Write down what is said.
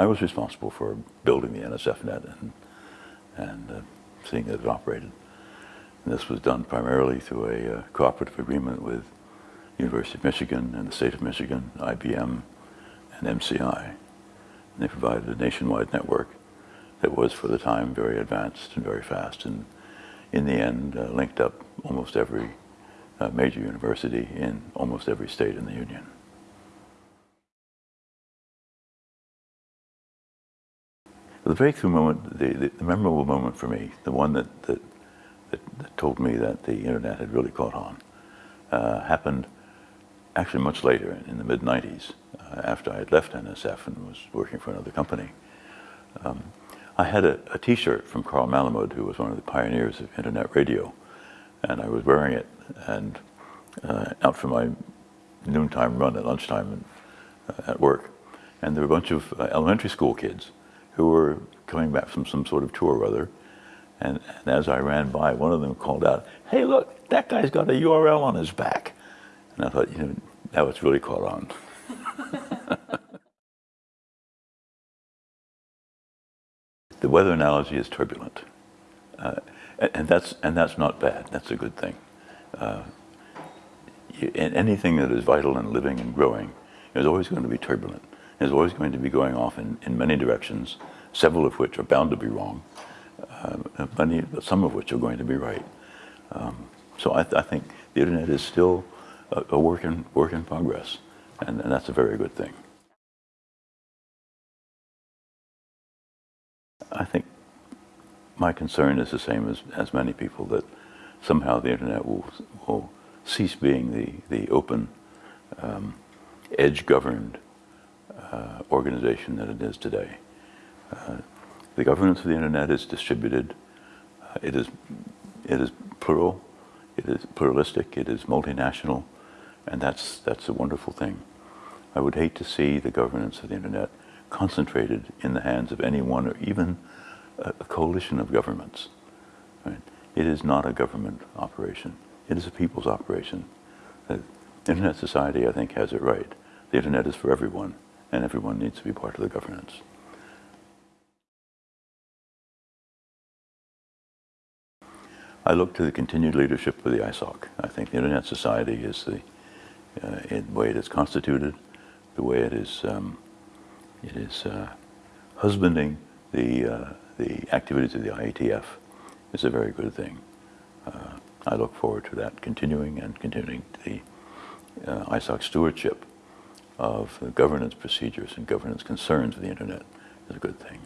I was responsible for building the NSFNet and, and uh, seeing that it operated. And this was done primarily through a uh, cooperative agreement with University of Michigan and the state of Michigan, IBM, and MCI. And they provided a nationwide network that was, for the time, very advanced and very fast, and in the end uh, linked up almost every uh, major university in almost every state in the Union. The breakthrough moment, the, the, memorable moment for me, the one that, that, that, that, told me that the internet had really caught on, uh, happened actually much later, in the mid-90s, uh, after I had left NSF and was working for another company. Um, I had a a t-shirt from Carl Malamud, who was one of the pioneers of internet radio, and I was wearing it and uh, out for my noontime run at lunchtime and, uh, at work. And there were a bunch of uh, elementary school kids who were coming back from some sort of tour or other. And, and, as I ran by, one of them called out, hey, look, that guy's got a URL on his back. And I thought, you know, that was really caught on. the weather analogy is turbulent. Uh, and, and, that's, and that's not bad. That's a good thing. Uh, you, anything that is vital and living and growing is always going to be turbulent is always going to be going off in, in many directions, several of which are bound to be wrong, uh, many, some of which are going to be right. Um, so I, th I, think the internet is still a, a, work, in, work in progress, and, and that's a very good thing. I think my concern is the same as, as many people, that somehow the internet will, will cease being the, the open, um, edge-governed uh, organization that it is today. Uh, the governance of the internet is distributed. Uh, it is it is plural. It is pluralistic. It is multinational, and that's that's a wonderful thing. I would hate to see the governance of the internet concentrated in the hands of any one or even a, a coalition of governments. Right? It is not a government operation. It is a people's operation. The Internet Society, I think, has it right. The Internet is for everyone and everyone needs to be part of the governance. I look to the continued leadership of the ISOC. I think the Internet Society is the, uh, way it is constituted, the way it is, um, it is uh, husbanding the, uh, the activities of the IETF is a very good thing. Uh, I look forward to that continuing and continuing the uh, ISOC stewardship of governance procedures and governance concerns of the internet is a good thing.